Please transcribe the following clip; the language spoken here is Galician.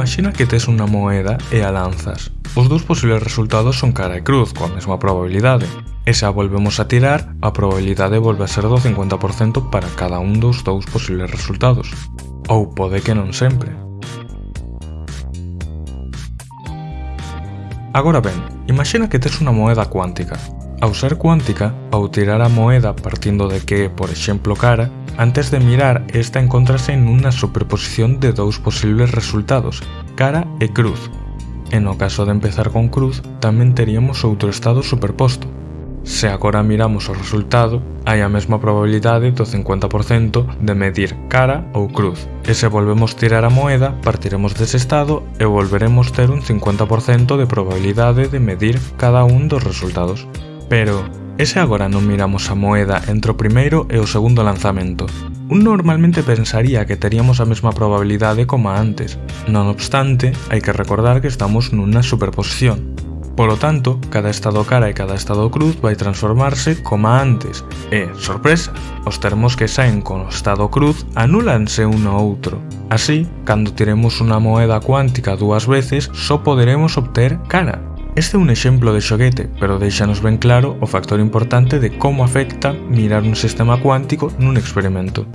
Imagina que tes unha moeda e a lanzas. Os dous posibles resultados son cara e cruz, coa mesma probabilidade. E se a volvemos a tirar, a probabilidade volve a ser do 50% para cada un dos dous posibles resultados. Ou pode que non sempre. Agora ben, imagina que tes unha moeda cuántica. Ao ser cuántica, ao tirar a moeda partindo de que é, por exemplo, cara, Antes de mirar, esta encontrase en unha superposición de dous posibles resultados, cara e cruz. E no caso de empezar con cruz, tamén teríamos outro estado superposto. Se agora miramos o resultado, hai a mesma probabilidade do 50% de medir cara ou cruz. E se volvemos tirar a moeda, partiremos dese estado e volveremos ter un 50% de probabilidade de medir cada un dos resultados. Pero, E se agora non miramos a moeda entre o primeiro e o segundo lanzamento? Un normalmente pensaría que teríamos a mesma probabilidade como antes, non obstante, hai que recordar que estamos nunha superposición. Polo tanto, cada estado cara e cada estado cruz vai transformarse como antes, e, sorpresa, os termos que saen con o estado cruz anúlanse un ao outro. Así, cando tiremos unha moeda cuántica dúas veces, só poderemos obter cara, Este é un exemplo de xoguete, pero deixanos ben claro o factor importante de como afecta mirar un sistema cuántico nun experimento.